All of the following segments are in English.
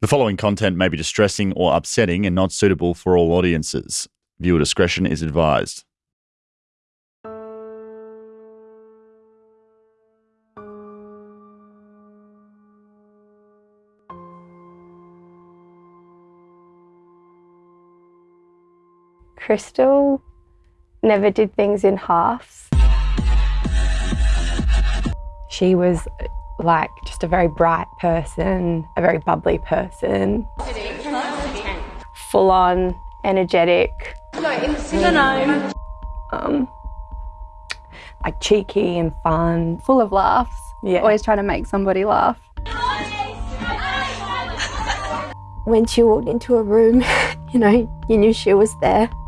The following content may be distressing or upsetting and not suitable for all audiences. Viewer discretion is advised. Crystal never did things in halves. She was like just a very bright person, a very bubbly person, full on, energetic, um, like cheeky and fun. full of laughs. Yeah. Always trying to make somebody laugh. When she walked into a room, you know, you knew she was there.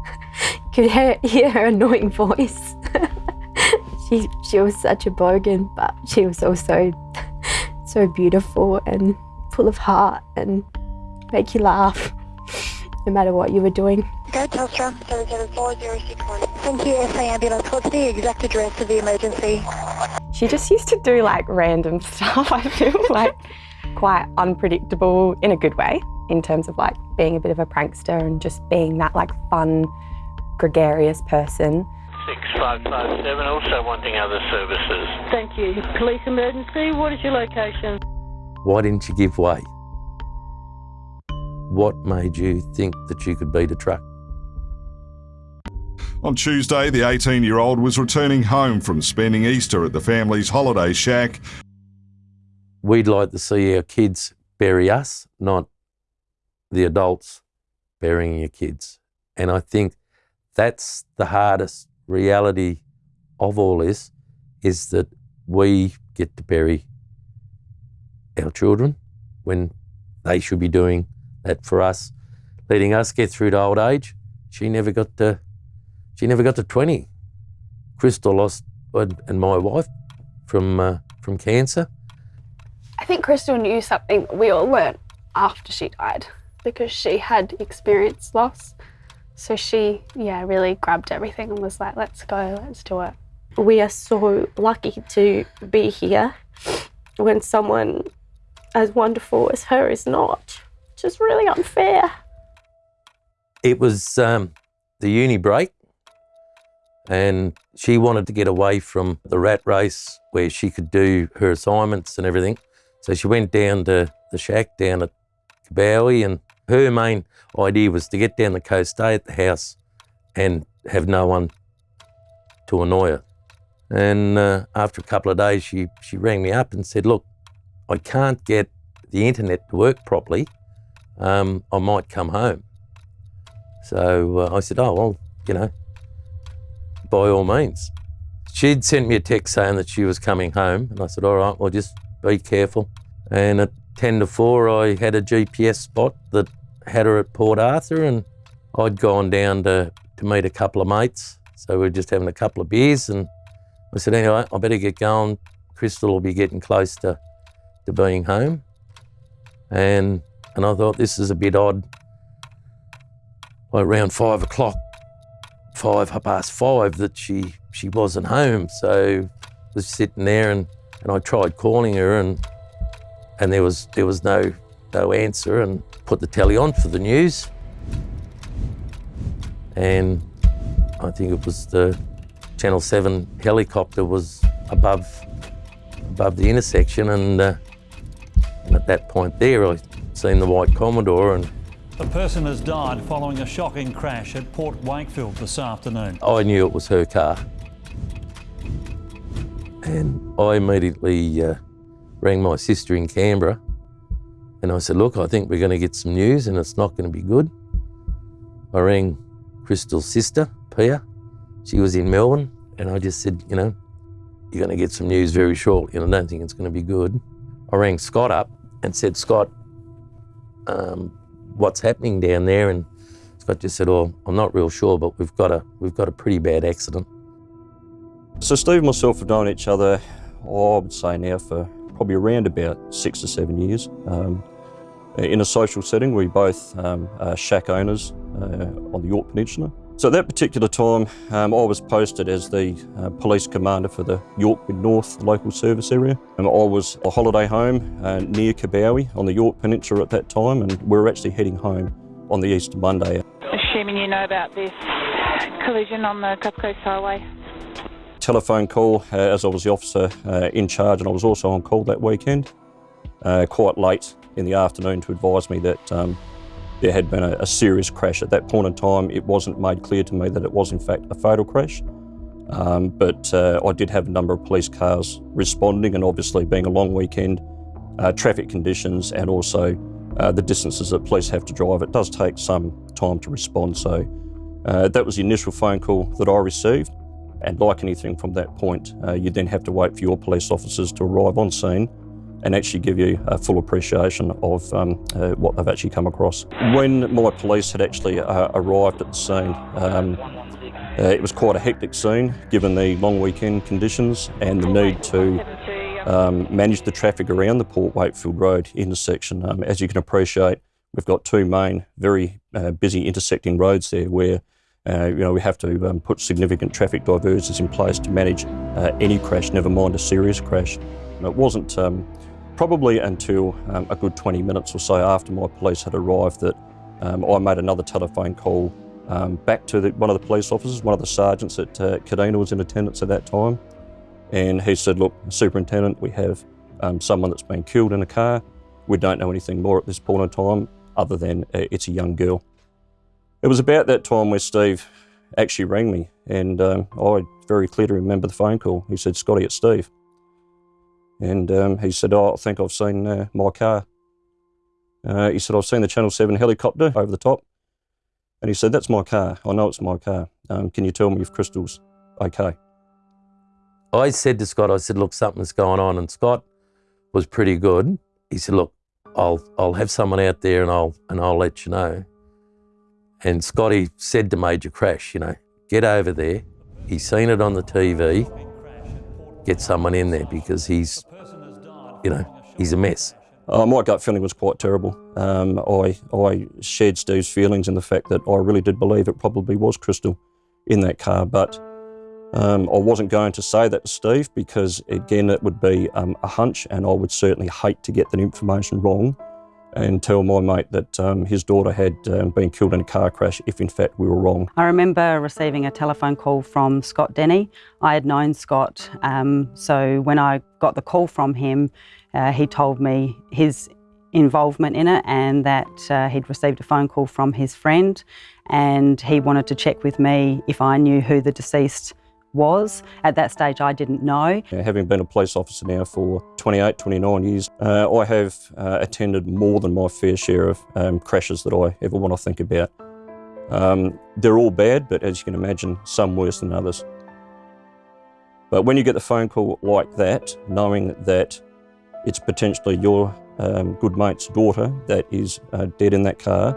You could hear, hear her annoying voice. She, she was such a bogan, but she was also so beautiful and full of heart and make you laugh no matter what you were doing. Go Telstra 77461. Thank you, SA Ambulance. What's the exact address of the emergency? She just used to do like random stuff, I feel like quite unpredictable in a good way, in terms of like being a bit of a prankster and just being that like fun, gregarious person. 6557, also wanting other services. Thank you. Police emergency, what is your location? Why didn't you give way? What made you think that you could beat a truck? On Tuesday, the 18 year old was returning home from spending Easter at the family's holiday shack. We'd like to see our kids bury us, not the adults burying your kids. And I think that's the hardest reality of all this is that we get to bury our children when they should be doing that for us, letting us get through to old age. She never got to she never got to 20. Crystal lost and my wife from uh, from cancer. I think Crystal knew something we all learned after she died because she had experienced loss. So she, yeah, really grabbed everything and was like, let's go, let's do it. We are so lucky to be here when someone as wonderful as her is not. Just really unfair. It was um, the uni break, and she wanted to get away from the rat race where she could do her assignments and everything. So she went down to the shack down at Coobowie, and her main idea was to get down the coast, stay at the house, and have no one to annoy her. And uh, after a couple of days, she, she rang me up and said, Look, I can't get the internet to work properly. Um, I might come home. So uh, I said, Oh, well, you know, by all means. She'd sent me a text saying that she was coming home, and I said, All right, well, just be careful. And at 10 to 4, I had a GPS spot that had her at Port Arthur, and I'd gone down to, to meet a couple of mates. So we were just having a couple of beers, and I said, Anyway, I better get going. Crystal will be getting close to, to being home. And, and I thought, this is a bit odd. Like around five o'clock, five half past five, that she she wasn't home. So I was sitting there, and, and I tried calling her, and and there was there was no no answer, and put the telly on for the news, and I think it was the Channel Seven helicopter was above above the intersection, and, uh, and at that point there, I seen the white Commodore, and A person has died following a shocking crash at Port Wakefield this afternoon. I knew it was her car. And I immediately uh, rang my sister in Canberra and I said, Look, I think we're going to get some news and it's not going to be good. I rang Crystal's sister, Pia. She was in Melbourne and I just said, You know, you're going to get some news very shortly and I don't think it's going to be good. I rang Scott up and said, Scott, um, what's happening down there? And Scott just said, "Oh, I'm not real sure, but we've got a we've got a pretty bad accident." So Steve and myself have known each other, oh, I would say now for probably around about six or seven years. Um, in a social setting, we both um, are shack owners uh, on the Yorke Peninsula. So at that particular time, um, I was posted as the uh, police commander for the Yorke Mid North local service area. And I was a holiday home uh, near Coobowie on the Yorke Peninsula at that time, and we were actually heading home on the Easter Monday. Assuming you know about this collision on the Gulf Coast Highway. Telephone call uh, as I was the officer uh, in charge, and I was also on call that weekend, uh, quite late in the afternoon to advise me that um, there had been a, a, serious crash. At that point in time, it wasn't made clear to me that it was in fact a fatal crash. Um, but uh, I did have a number of police cars responding, and obviously, being a long weekend, uh, traffic conditions, and also uh, the distances that police have to drive, it does take some time to respond. So that was the initial phone call that I received. And like anything from that point, uh, you then have to wait for your police officers to arrive on scene and actually give you a full appreciation of um, uh, what they've actually come across. When my police had actually uh, arrived at the scene, um, uh, it was quite a hectic scene given the long weekend conditions and the need to um, manage the traffic around the Port Wakefield Road intersection. Um, as you can appreciate, we've got two main, very uh, busy intersecting roads there where uh, you know, we have to um, put significant traffic diverters in place to manage uh, any crash, never mind a serious crash. And it wasn't um, probably until um, a good 20 minutes or so after my police had arrived that um, I made another telephone call um, back to the, one of the police officers, one of the sergeants at uh, Kadina was in attendance at that time. And he said, look, Superintendent, we have um, someone that's been killed in a car. We don't know anything more at this point in time other than uh, it's a young girl. It was about that time where Steve actually rang me and um, I very clearly remember the phone call. He said, Scotty, it's Steve. And um, he said, oh, I think I've seen uh, my car. Uh, he said, I've seen the Channel 7 helicopter over the top. And he said, that's my car. I know it's my car. Um, can you tell me if Crystal's okay? I said to Scott, I said, look, something's going on. And Scott was pretty good. He said, look, I'll, I'll have someone out there and I'll, and I'll let you know. And Scotty said to Major Crash, you know, get over there. He's seen it on the TV. Get someone in there because he's you know, he's a mess. Uh, my gut feeling was quite terrible. Um, I, I shared Steve's feelings in the fact that I really did believe it probably was Crystal in that car, but um, I wasn't going to say that to Steve because, again, it would be um, a hunch and I would certainly hate to get that information wrong and tell my mate that um, his daughter had um, been killed in a car crash if in fact we were wrong. I remember receiving a telephone call from Scott Denny. I had known Scott, um, so when I got the call from him, uh, he told me his involvement in it and that uh, he'd received a phone call from his friend and he wanted to check with me if I knew who the deceased was. At that stage, I didn't know. Having been a police officer now for 28, 29 years, uh, I have uh, attended more than my fair share of um, crashes that I ever want to think about. Um, they're all bad, but as you can imagine, some worse than others. But when you get the phone call like that, knowing that it's potentially your um, good mate's daughter that is uh, dead in that car,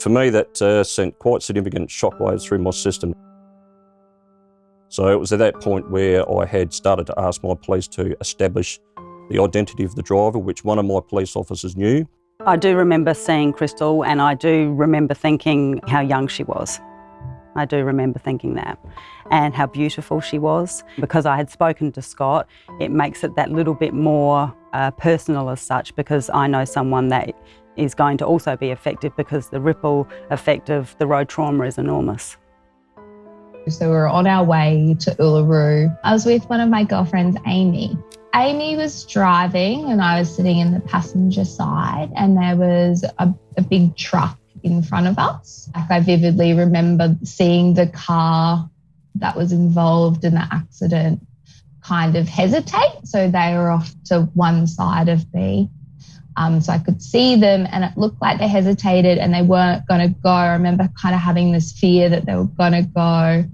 for me that uh, sent quite significant shockwaves through my system. So it was at that point where I had started to ask my police to establish the identity of the driver, which one of my police officers knew. I do remember seeing Crystal and I do remember thinking how young she was. I do remember thinking that and how beautiful she was. Because I had spoken to Scott, it makes it that little bit more uh, personal as such because I know someone that is going to also be affected because the ripple effect of the road trauma is enormous. So we were on our way to Uluru. I was with one of my girlfriends, Amy. Amy was driving and I was sitting in the passenger side and there was a, a big truck in front of us. Like I vividly remember seeing the car that was involved in the accident kind of hesitate. So they were off to one side of me. Um, so I could see them and it looked like they hesitated and they weren't going to go. I remember kind of having this fear that they were going to go.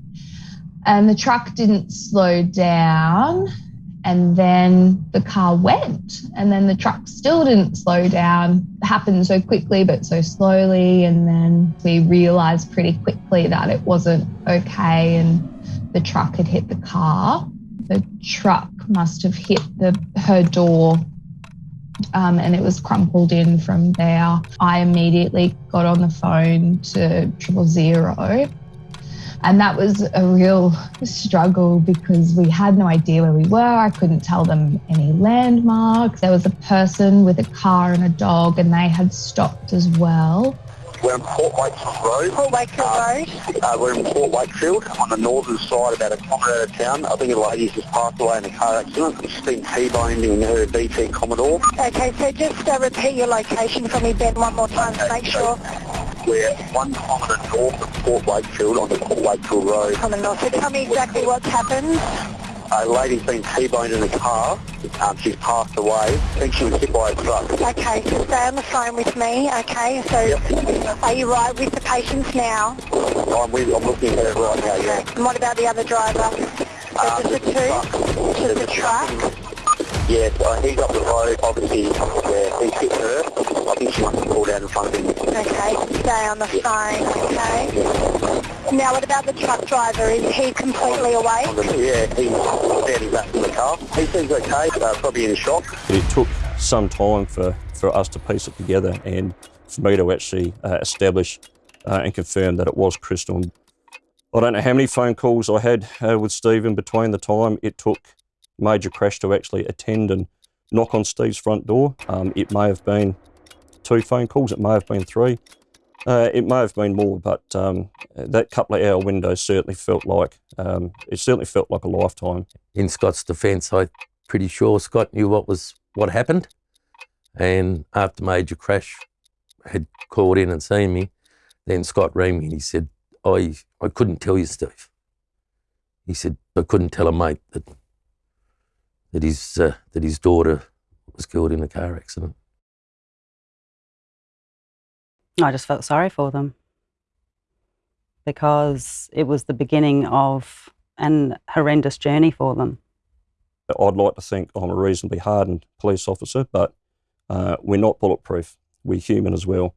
And the truck didn't slow down. And then the car went. And then the truck still didn't slow down. It happened so quickly, but so slowly. And then we realized pretty quickly that it wasn't okay. And the truck had hit the car. The truck must have hit the her door um, and it was crumpled in from there. I immediately got on the phone to triple zero. And that was a real struggle because we had no idea where we were. I couldn't tell them any landmarks. There was a person with a car and a dog, and they had stopped as well. We're in Port Wakefield Road. Port Wakefield Road. Uh, we're in Port Wakefield on the northern side, about a kilometre out of town. I think a lady's just passed away in a car accident. She's been T-boned in her VT Commodore. Okay, so just uh, repeat your location for me, Ben, one more time to make sure. We're one kilometre north of Port Wakefield on the Port Wakefield Road. On the north. So tell me exactly what's happened. A lady's been T-boned in a car. Um, she's passed away. I think she was hit by a truck. Okay, so stay on the phone with me, okay? So are you right with the patients now? I'm, with, I'm looking at her right now, yeah. And what about the other driver? So Uh, just the two? Just the truck? Yeah, uh, he's up the road, obviously, yeah, he's hit her. I think she must have pulled out in front of him. Okay, stay on the phone, okay? Now what about the truck driver? Is he completely awake? Yeah, he's standing back in the car. He seems okay, uh, probably in shock. It took some time for, for us to piece it together and for me to actually uh, establish uh, and confirm that it was Crystal. I don't know how many phone calls I had uh, with Stephen between the time it took Major Crash to actually attend and knock on Steve's front door. Um, it may have been two phone calls, it may have been three, uh, it may have been more, but um, that couple of hour window certainly felt like um, it certainly felt like a lifetime. In Scott's defence, I'm pretty sure Scott knew what was what happened. And after Major Crash had called in and seen me, then Scott rang me and he said, I, I couldn't tell you, Steve. He said, I couldn't tell a mate that that his, uh, that his daughter was killed in a car accident. I just felt sorry for them because it was the beginning of an horrendous journey for them. I'd like to think I'm a reasonably hardened police officer, but uh, we're not bulletproof. We're human as well.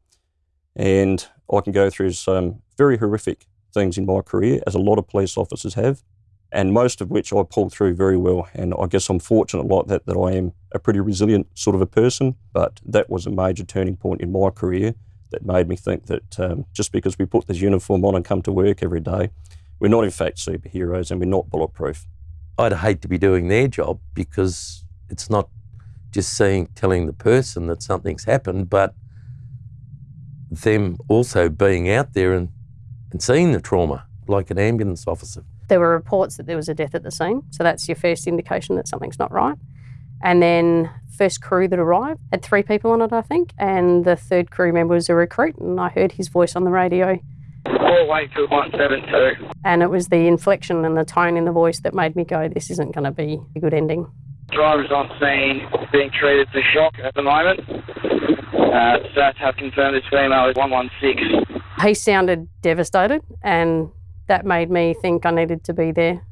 And I can go through some very horrific things in my career, as a lot of police officers have, and most of which I pulled through very well. And I guess I'm fortunate like that, that I am a pretty resilient sort of a person. But that was a major turning point in my career that made me think that um, just because we put this uniform on and come to work every day, we're not in fact superheroes and we're not bulletproof. I'd hate to be doing their job because it's not just seeing, telling the person that something's happened, but them also being out there and, and seeing the trauma, like an ambulance officer. There were reports that there was a death at the scene, so that's your first indication that something's not right. And then first crew that arrived had three people on it, I think, and the third crew member was a recruit, and I heard his voice on the radio. Port Wakefield 172. And it was the inflection and the tone in the voice that made me go, this isn't going to be a good ending. Driver's on scene, being treated for shock at the moment. Uh, stats have confirmed this female is 116. He sounded devastated, and that made me think I needed to be there.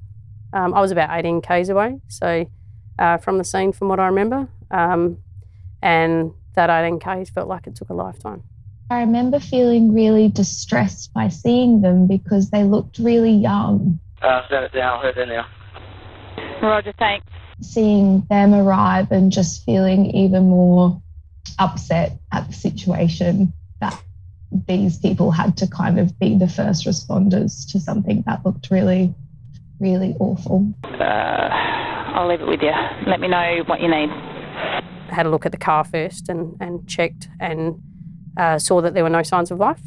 Um, I was about 18 k's away, so uh, from the scene, from what I remember, um, and that 18 k's felt like it took a lifetime. I remember feeling really distressed by seeing them because they looked really young. Uh, send it down, heard it now. Roger, thanks. Seeing them arrive and just feeling even more upset at the situation that these people had to kind of be the first responders to something that looked really, really awful. Uh, I'll leave it with you. Let me know what you need. Had a look at the car first and, and checked and uh, saw that there were no signs of life.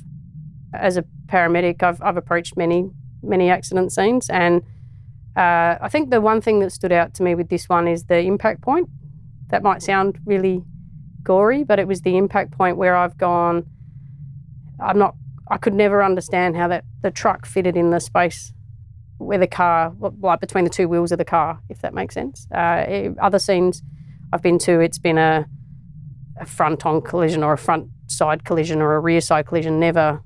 As a paramedic, I've, I've approached many, many accident scenes, and uh, I think the one thing that stood out to me with this one is the impact point. That might sound really gory, but it was the impact point where I've gone. I'm not. I could never understand how that the truck fitted in the space where the car, like between the two wheels of the car, if that makes sense. Uh, it- other scenes I've been to, it's been a, a front-on collision or a front side collision or a rear side collision, never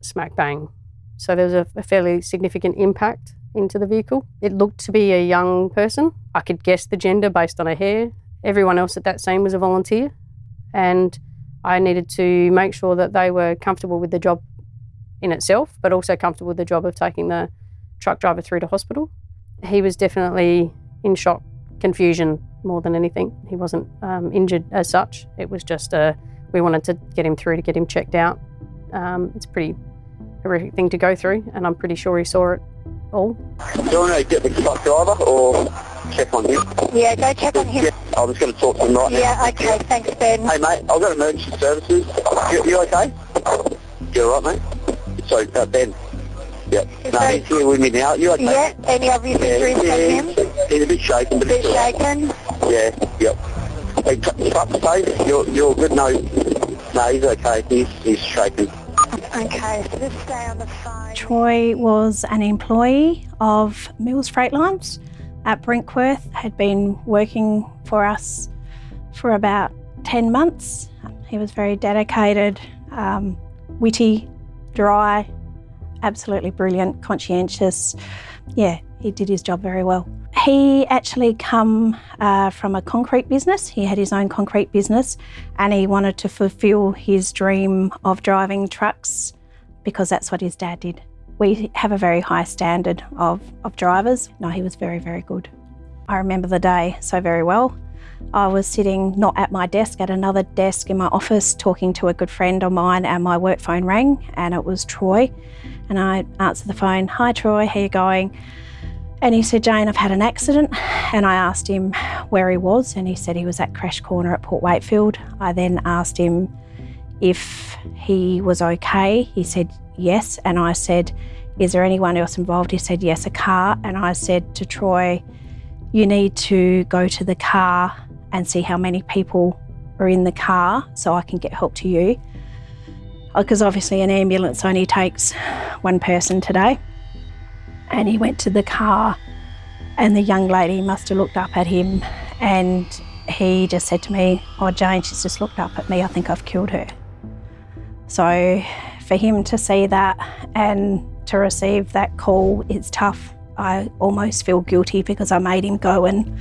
smack bang. So there was a, a fairly significant impact into the vehicle. It looked to be a young person. I could guess the gender based on her hair. Everyone else at that scene was a volunteer, and I needed to make sure that they were comfortable with the job in itself, but also comfortable with the job of taking the truck driver through to hospital. He was definitely in shock confusion more than anything. He wasn't um, injured as such. It was just a, we wanted to get him through to get him checked out. Um, it's a pretty horrific thing to go through, and I'm pretty sure he saw it all. Do you want to get the truck driver or check on him? Yeah, go check on him. Yeah, I'm just going to talk to him right now. Yeah, okay, thanks, Ben. Hey, mate, I've got emergency services. You, you okay? You all right, mate? So, uh, Ben. Yep. No, he's here with me now. You okay? Yeah, any obvious injuries yeah, on him? he's, he's a bit shaken, but Bit he's all right. shaken? Yeah, yep. Hey, tr- truck safe? You're, you're good? No, no, he's okay. He's, he's shaken. Okay, so just stay on the phone. Troy was an employee of Mills Freight Lines at Brinkworth, had been working for us for about 10 months. He was very dedicated, um, witty, dry, absolutely brilliant, conscientious. Yeah, he did his job very well. He actually come uh, from a concrete business. He had his own concrete business and he wanted to fulfill his dream of driving trucks because that's what his dad did. We have a very high standard of, of drivers. No, he was very, very good. I remember the day so very well. I was sitting not at my desk, at another desk in my office, talking to a good friend of mine, and my work phone rang, and it was Troy. And I answered the phone, Hi, Troy, how you going? And he said, Jane, I've had an accident. And I asked him where he was, and he said he was at Crash Corner at Port Wakefield. I then asked him if he was okay. He said yes. And I said, Is there anyone else involved? He said, Yes, a car. And I said to Troy, You need to go to the car and see how many people are in the car so I can get help to you. Uh, because obviously, an ambulance only takes one person today. And he went to the car, and the young lady must have looked up at him, and he just said to me, Oh, Jane, she's just looked up at me. I think I've killed her. So for him to see that and to receive that call, it's tough. I almost feel guilty because I made him go and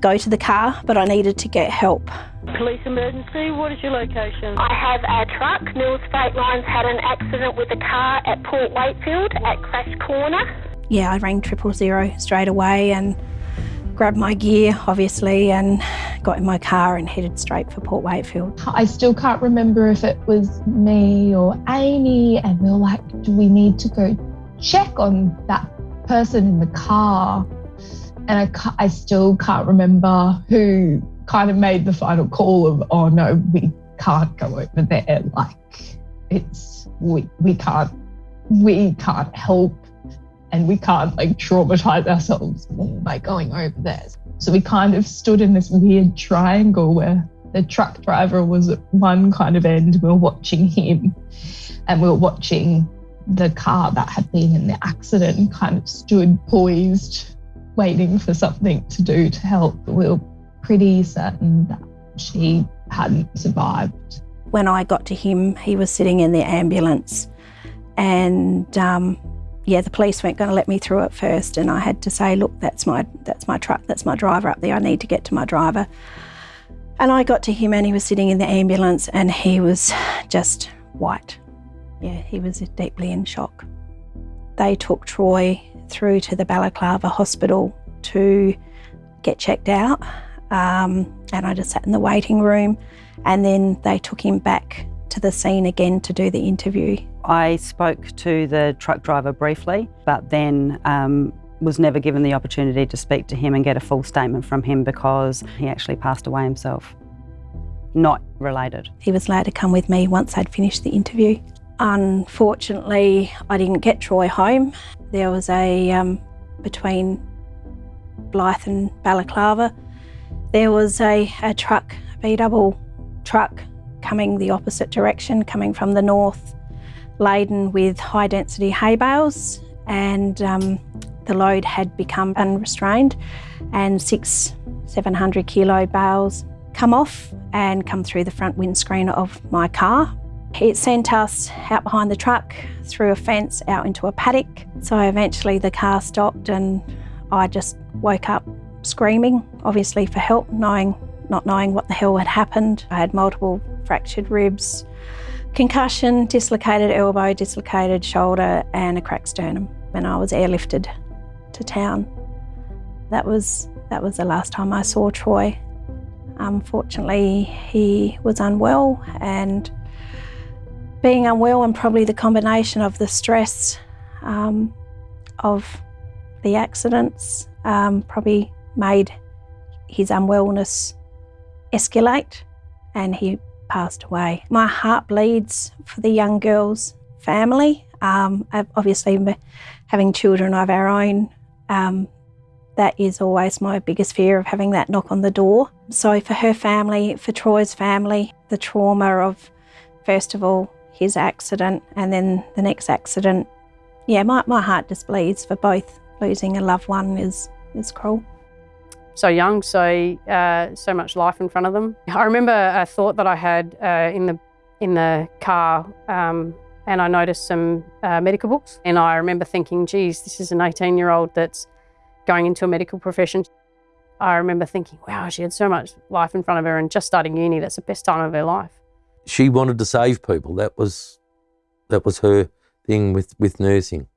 go to the car, but I needed to get help. Police emergency, what is your location? I have a truck. Mills Freight Lines had an accident with a car at Port Wakefield at Crash Corner. Yeah, I rang triple zero straight away and grabbed my gear, obviously, and got in my car and headed straight for Port Wakefield. I still can't remember if it was me or Amy, and we were like, do we need to go check on that person in the car? And I, I still can't remember who kind of made the final call of, oh no, we can't go over there. Like, it's, we, we can't, we can't help and we can't like traumatize ourselves more by going over there. So we kind of stood in this weird triangle where the truck driver was at one kind of end, we were watching him, and we were watching the car that had been in the accident and kind of stood poised, waiting for something to do to help. We were pretty certain that she hadn't survived. When I got to him, he was sitting in the ambulance, and um, yeah, the police weren't going to let me through at first, and I had to say, "Look, that's my that's my truck, that's my driver up there. I need to get to my driver." And I got to him, and he was sitting in the ambulance, and he was just white. Yeah, he was deeply in shock. They took Troy through to the Balaclava Hospital to get checked out, um, and I just sat in the waiting room, and then they took him back to the scene again to do the interview. I spoke to the truck driver briefly, but then um, was never given the opportunity to speak to him and get a full statement from him because he actually passed away himself. Not related. He was allowed to come with me once I'd finished the interview. Unfortunately, I didn't get Troy home. There was a, um, between Blyth and Balaclava, there was a, a truck, a B double truck coming the opposite direction, coming from the north, laden with high density hay bales, and um, the load had become unrestrained, and six, 700 kilo bales come off and come through the front windscreen of my car. It sent us out behind the truck, through a fence, out into a paddock. So eventually the car stopped, and I just woke up screaming, obviously for help, knowing not knowing what the hell had happened. I had multiple fractured ribs, concussion, dislocated elbow, dislocated shoulder, and a cracked sternum. And I was airlifted to town. That was That was the last time I saw Troy. Unfortunately, he was unwell, and being unwell, and probably the combination of the stress um, of the accidents, um, probably made his unwellness escalate, and he passed away. My heart bleeds for the young girl's family. Um, obviously, having children of our own, um, that is always my biggest fear of having that knock on the door. So, for her family, for Troy's family, the trauma of, first of all, his accident and then the next accident, yeah, my, my heart just bleeds for both. Losing a loved one is, is cruel so young, so uh, so much life in front of them. I remember a thought that I had uh, in the in the car, um, and I noticed some uh, medical books, and I remember thinking, "Geez, this is an 18-year-old that's going into a medical profession." I remember thinking, "Wow, she had so much life in front of her, and just starting uni, that's the best time of her life." She wanted to save people. That was that was her thing with with nursing.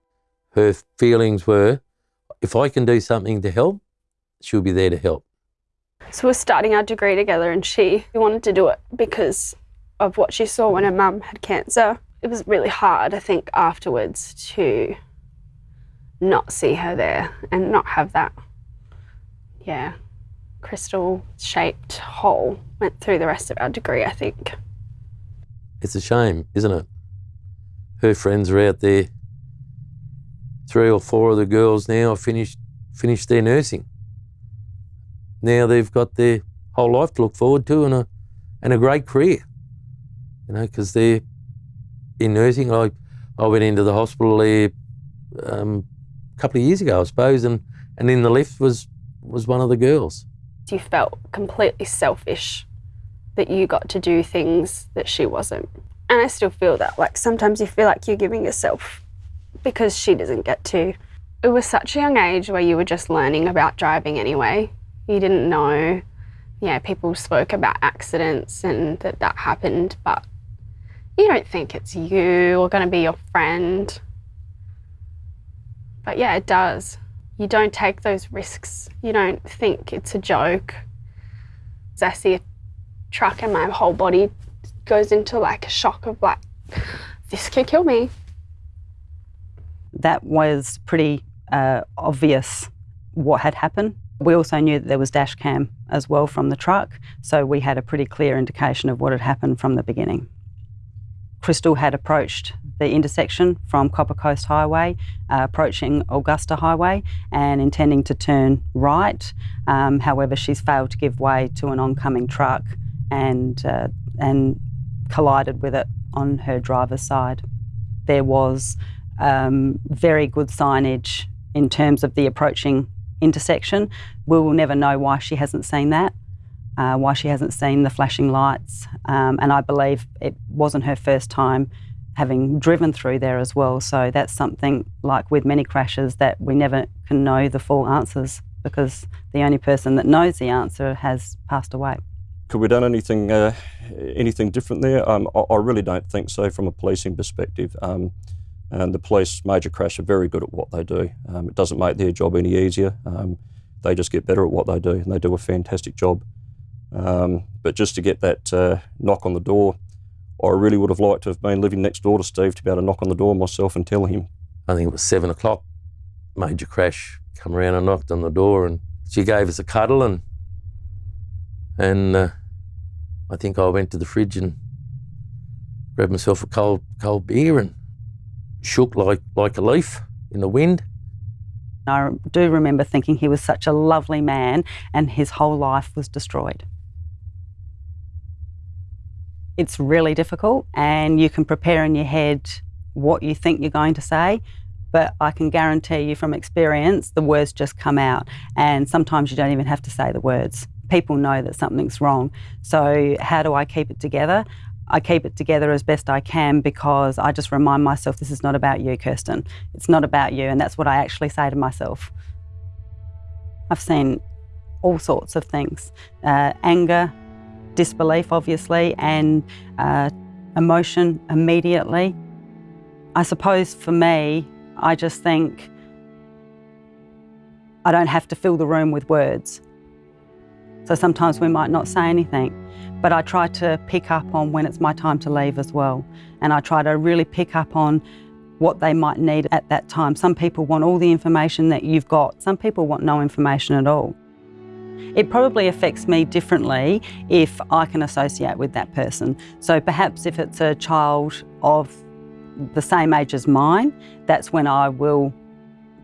Her feelings were, if I can do something to help, she'll be there to help. So we're starting our degree together, and she wanted to do it because of what she saw when her mum had cancer. It was really hard, I think, afterwards to not see her there and not have that, yeah, crystal shaped hole went through the rest of our degree, I think. It's a shame, isn't it? Her friends are out there. Three or four of the girls now finished, finished their nursing now they've got their whole life to look forward to and a, and a great career. You know, because they're in nursing. I, I went into the hospital there um, a couple of years ago, I suppose, and, and in the lift was, was one of the girls. You felt completely selfish that you got to do things that she wasn't. And I still feel that. Like sometimes you feel like you're giving yourself because she doesn't get to. It was such a young age where you were just learning about driving anyway you didn't know. Yeah, people spoke about accidents and that that happened, but you don't think it's you or going to be your friend. But yeah, it does. You don't take those risks. You don't think it's a joke. I see a truck and my whole body goes into like a shock of like, this could kill me. That was pretty uh, obvious what had happened. We also knew that there was dash cam as well from the truck, so we had a pretty clear indication of what had happened from the beginning. Crystal had approached the intersection from Copper Coast Highway, uh, approaching Augusta Highway, and intending to turn right. Um, however, she's failed to give way to an oncoming truck and uh, and collided with it on her driver's side. There was um, very good signage in terms of the approaching intersection. We will never know why she hasn't seen that, uh, why she hasn't seen the flashing lights. Um, and I believe it wasn't her first time having driven through there as well. So that's something like with many crashes that we never can know the full answers because the only person that knows the answer has passed away. Could we done anything uh, anything different there? Um, I, I, really don't think so from a policing perspective. Um, and the police, major crash, are very good at what they do. Um, it doesn't make their job any easier. Um, they just get better at what they do, and they do a fantastic job. Um, but just to get that uh, knock on the door, I really would have liked to have been living next door to Steve to be able to knock on the door myself and tell him. I think it was seven o'clock. Major crash come around and knocked on the door, and she gave us a cuddle, and and uh, I think I went to the fridge and grabbed myself a cold cold beer and shook like, like a leaf in the wind. I do remember thinking he was such a lovely man and his whole life was destroyed. It's really difficult, and you can prepare in your head what you think you're going to say, but I can guarantee you from experience, the words just come out. And sometimes you don't even have to say the words. People know that something's wrong. So, how do I keep it together? I keep it together as best I can because I just remind myself this is not about you, Kirsten. It's not about you. And that's what I actually say to myself. I've seen all sorts of things uh, anger, disbelief, obviously, and uh, emotion immediately. I suppose for me, I just think I don't have to fill the room with words. So sometimes we might not say anything, but I try to pick up on when it's my time to leave as well. And I try to really pick up on what they might need at that time. Some people want all the information that you've got. Some people want no information at all. It probably affects me differently if I can associate with that person. So perhaps if it's a child of the same age as mine, that's when I will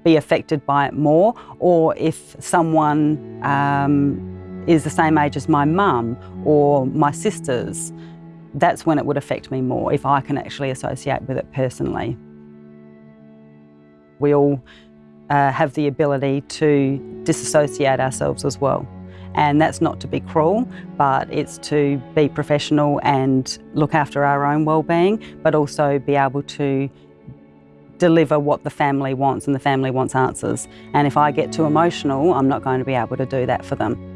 be affected by it more. Or if someone um, is the same age as my mum or my sisters, that's when it would affect me more if I can actually associate with it personally. We all uh, have the ability to disassociate ourselves as well. And that's not to be cruel, but it's to be professional and look after our own well-being, but also be able to deliver what the family wants and the family wants answers. And if I get too emotional, I'm not going to be able to do that for them.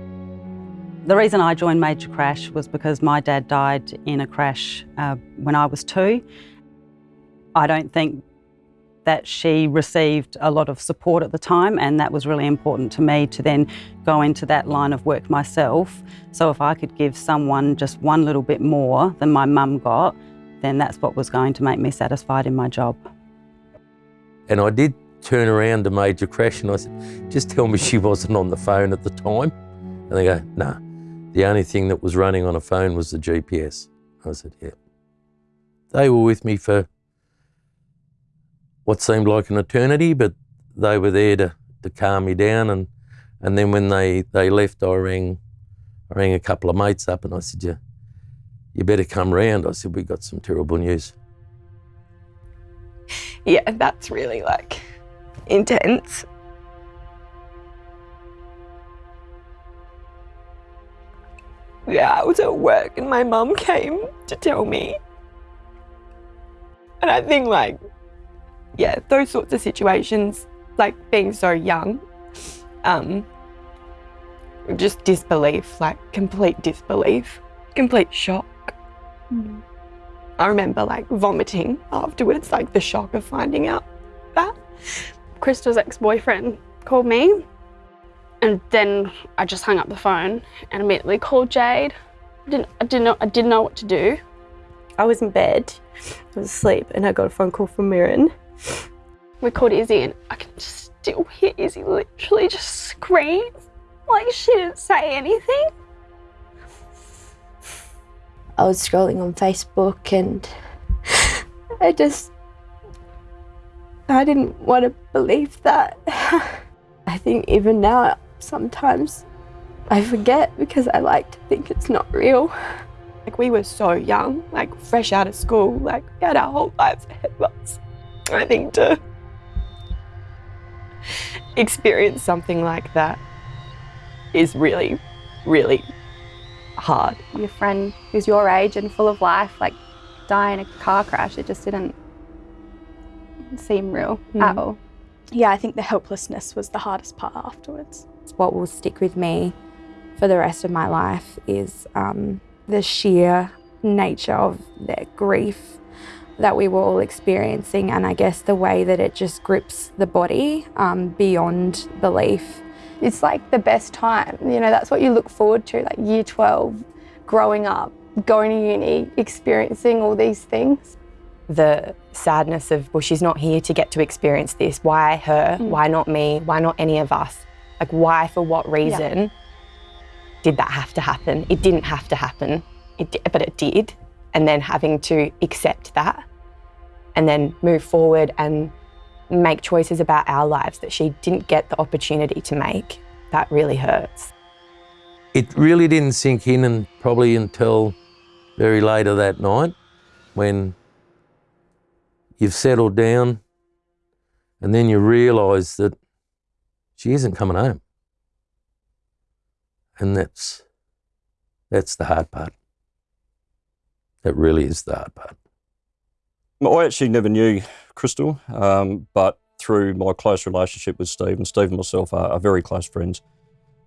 The reason I joined Major Crash was because my dad died in a crash uh, when I was two. I don't think that she received a lot of support at the time and that was really important to me to then go into that line of work myself. So if I could give someone just one little bit more than my mum got, then that's what was going to make me satisfied in my job. And I did turn around to Major Crash and I said, just tell me she wasn't on the phone at the time. And they go, nah, the only thing that was running on a phone was the GPS. I said, yeah. They were with me for what seemed like an eternity, but they were there to, to calm me down. And, and then when they, they left, I rang, I rang a couple of mates up and I said, you, you better come round. I said, we got some terrible news. Yeah, that's really like intense. Yeah, I was at work and my mum came to tell me. And I think like yeah, those sorts of situations, like being so young, um, just disbelief, like complete disbelief, complete shock. Mm. I remember like vomiting afterwards, like the shock of finding out that. Crystal's ex-boyfriend called me and then I just hung up the phone and immediately called Jade. I didn't, I didn't know, I didn't know what to do. I was in bed, I was asleep and I got a phone call from Mirren we called Izzy and I can still hear Izzy literally just scream like she didn't say anything. I was scrolling on Facebook and I just, I didn't want to believe that. I think even now, sometimes I forget because I like to think it's not real. Like we were so young, like fresh out of school, like we had our whole lives ahead of us. I think to experience something like that is really, really hard. Your friend who's your age and full of life, like die in a car crash, it just didn't seem real mm. at all. Yeah, I think the helplessness was the hardest part afterwards. What will stick with me for the rest of my life is um, the sheer nature of their grief that we were all experiencing and I guess the way that it just grips the body um, beyond belief. It's like the best time, you know, that's what you look forward to, like year 12, growing up, going to uni, experiencing all these things. The sadness of, well, she's not here to get to experience this. Why her? Mm. Why not me? Why not any of us? Like, why, for what reason yeah. did that have to happen? It didn't have to happen, it, but it did. And then having to accept that and then move forward and make choices about our lives that she didn't get the opportunity to make. That really hurts. It really didn't sink in and probably until very later that night when you've settled down and then you realise that she isn't coming home. And that's, that's the hard part. That really is the hard part. I actually never knew Crystal, um, but through my close relationship with Steve, and Steve and myself are, are very close friends,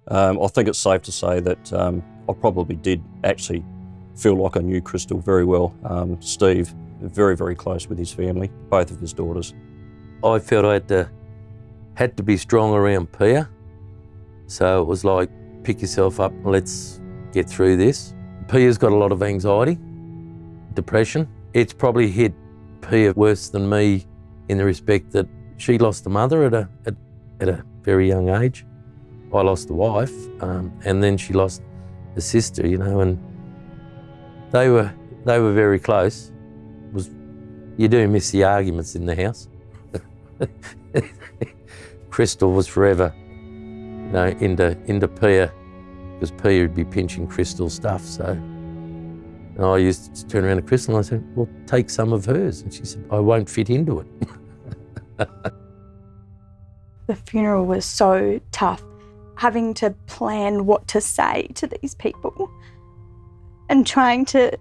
um, I think it's safe to say that um, I probably did actually feel like I knew Crystal very well. Um, Steve, very, very close with his family, both of his daughters. I felt I had to, had to be strong around Pia So it was like, pick yourself up let's get through this. Pia's got a lot of anxiety, depression. It's probably hit Pia worse than me in the respect that she lost a mother at a, at, at a very young age. I lost a wife, um, and then she lost a sister, you know, and they were they were very close. Was you do miss the arguments in the house. Crystal was forever, you know, into into Pia, because Pia would be pinching Crystal's stuff. So and I used to turn around to Crystal and I said, "Well, take some of hers," and she said, "I won't fit into it." the funeral was so tough having to plan what to say to these people and trying to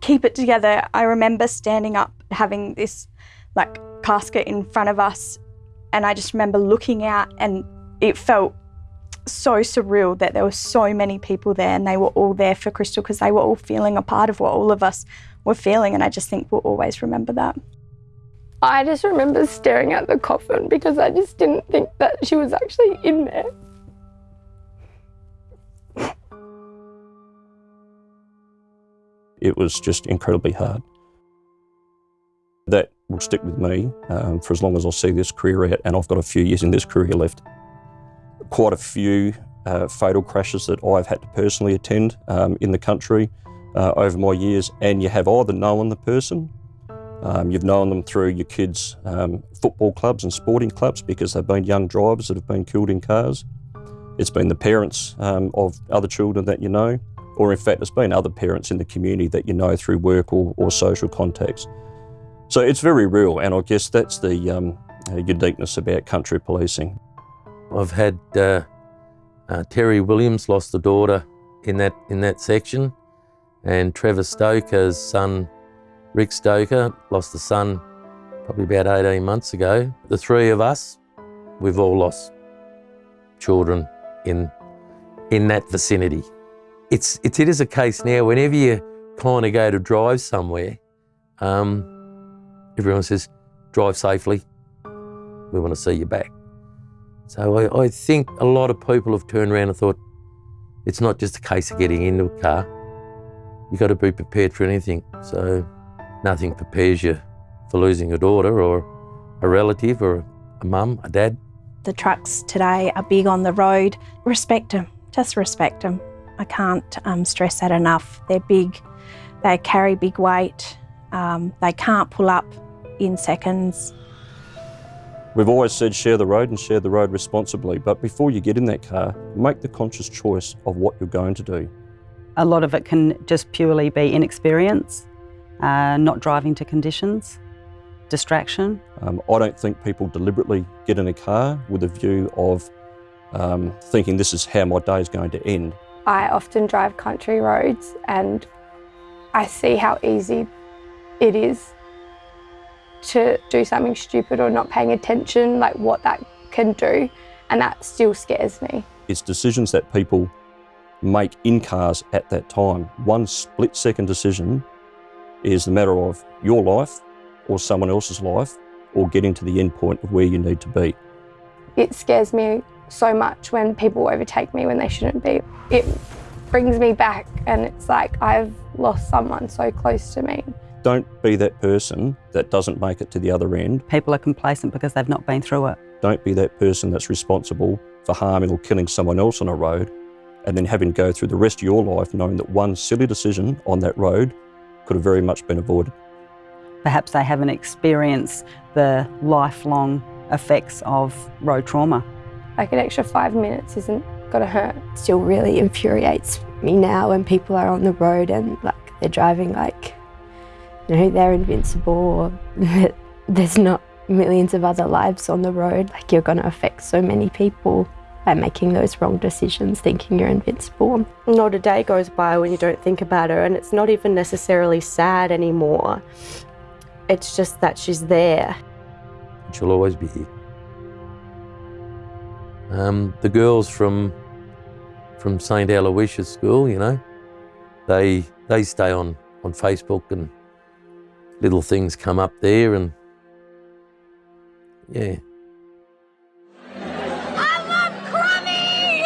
keep it together. I remember standing up, having this like casket in front of us, and I just remember looking out, and it felt so surreal that there were so many people there and they were all there for Crystal because they were all feeling a part of what all of us were feeling, and I just think we'll always remember that. I just remember staring at the coffin because I just didn't think that she was actually in there. It was just incredibly hard. That will stick with me um, for as long as I see this career out, and I've got a few years in this career left. Quite a few uh, fatal crashes that I've had to personally attend um, in the country uh, over my years, and you have either known the person um, you've known them through your kids' um, football clubs and sporting clubs because they've been young drivers that have been killed in cars. It's been the parents um, of other children that you know, or in fact, it's been other parents in the community that you know through work or, or social contacts. So it's very real, and I guess that's the um, uh, uniqueness about country policing. I've had uh, uh, Terry Williams lost a daughter in that in that section, and Trevor Stoker's son Rick Stoker lost a son probably about 18 months ago. The three of us, we've all lost children in, in that vicinity. It's, it's, it is a case now, whenever you kind of go to drive somewhere, um, everyone says, drive safely, we want to see you back. So I, I think a lot of people have turned around and thought, it's not just a case of getting into a car. You've got to be prepared for anything. So Nothing prepares you for losing a daughter or a relative or a mum, a dad. The trucks today are big on the road. Respect them, just respect them. I can't um, stress that enough. They're big, they carry big weight, um, they can't pull up in seconds. We've always said share the road and share the road responsibly, but before you get in that car, make the conscious choice of what you're going to do. A lot of it can just purely be inexperience uh, not driving to conditions, distraction. Um, I don't think people deliberately get in a car with a view of um, thinking this is how my day is going to end. I often drive country roads and I see how easy it is to do something stupid or not paying attention, like what that can do, and that still scares me. It's decisions that people make in cars at that time. One split second decision is a matter of your life or someone else's life or getting to the end point of where you need to be. It scares me so much when people overtake me when they shouldn't be. It brings me back and it's like I've lost someone so close to me. Don't be that person that doesn't make it to the other end. People are complacent because they've not been through it. Don't be that person that's responsible for harming or killing someone else on a road and then having to go through the rest of your life knowing that one silly decision on that road could have very much been avoided. Perhaps they haven't experienced the lifelong effects of road trauma. Like an extra five minutes isn't gonna hurt. Still really infuriates me now when people are on the road and like they're driving like, you know, they're invincible or there's not millions of other lives on the road. Like you're gonna affect so many people by making those wrong decisions, thinking you're invincible. Not a day goes by when you don't think about her, and it's not even necessarily sad anymore. It's just that she's there. She'll always be here. Um, the girls from from St Aloysius School, you know, they they stay on on Facebook and little things come up there, and yeah, I love Crummy.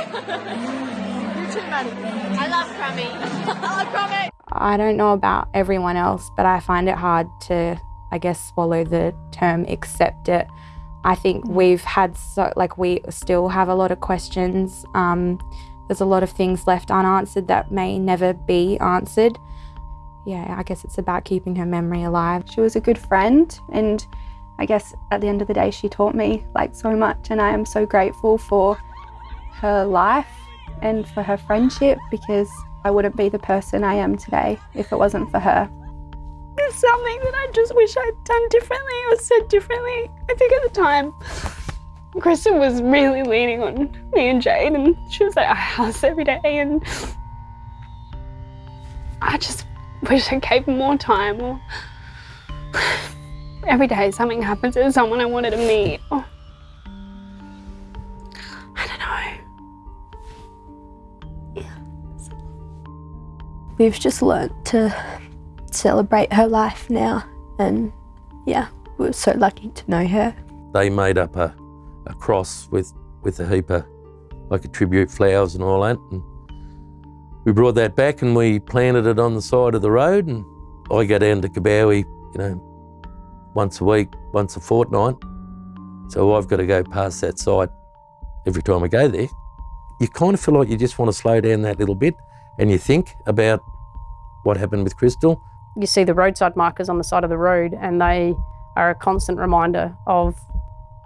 You're too funny. I love Crummy. I love Crummy. I don't know about everyone else, but I find it hard to, I guess, swallow the term accept it. I think we've had so, like, we still have a lot of questions. Um, there's a lot of things left unanswered that may never be answered. Yeah, I guess it's about keeping her memory alive. She was a good friend, and I guess at the end of the day, she taught me like so much, and I am so grateful for her life and for her friendship because I wouldn't be the person I am today if it wasn't for her. There's something that I just wish I'd done differently or said differently. I think at the time, Kristen was really leaning on me and Jade, and she was at our house every day, and I just wish I gave more time. Or every day something happens to someone I wanted to meet. Or, I don't know. We've just learnt to celebrate her life now, and yeah, we're so lucky to know her. They made up a, a cross with, with a heap of, like a tribute flowers and all that. And we brought that back and we planted it on the side of the road. And I go down to Coobowie, you know, once a week, once a fortnight. So I've got to go past that site every time I go there. You kind of feel like you just want to slow down that little bit and you think about what happened with Crystal. You see the roadside markers on the side of the road, and they are a constant reminder of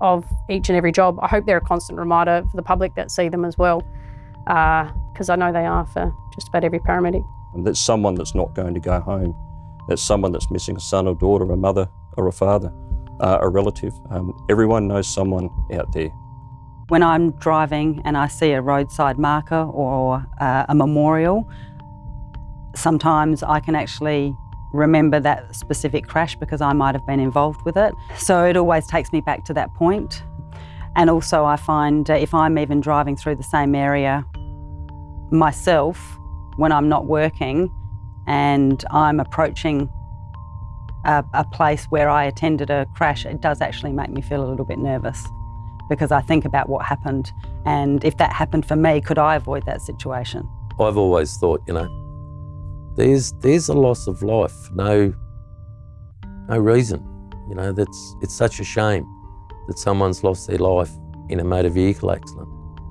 of each and every job. I hope they're a constant reminder for the public that see them as well, because I know they are for just about every paramedic. And that's someone that's not going to go home. That's someone that's missing a son or daughter, a mother or a father, uh, a relative. Um, everyone knows someone out there. When I'm driving and I see a roadside marker or uh, a memorial, sometimes I can actually remember that specific crash because I might have been involved with it. So it always takes me back to that point. And also I find uh, if I'm even driving through the same area myself when I'm not working and I'm approaching a, a place where I attended a crash, it does actually make me feel a little bit nervous because I think about what happened and if that happened for me, could I avoid that situation? I've always thought, you know, there's there's a loss of life no no reason. You know, that's it's such a shame that someone's lost their life in a motor vehicle accident.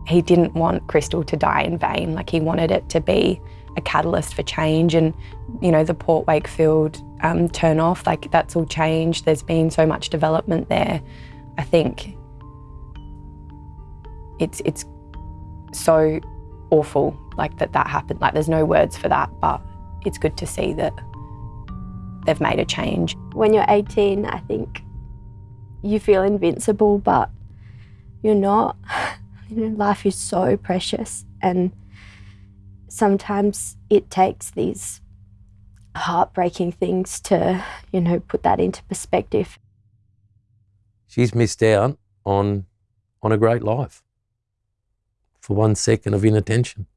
He didn't want Crystal to die in vain. Like he wanted it to be a catalyst for change. And you know, the Port Wakefield um, turn off, like that's all changed. There's been so much development there. I think it's it's so awful like that that happened. Like there's no words for that, but it's good to see that they've made a change. When you're 18, I think you feel invincible, but you're not. You know, life is so precious, and sometimes it takes these heartbreaking things to, you know, put that into perspective. She's missed out on on a great life for one second of inattention.